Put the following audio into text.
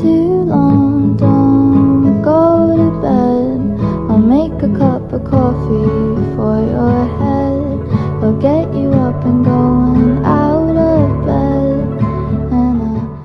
Too long, don't go to bed. I'll make a cup of coffee for your head. I'll get you up and go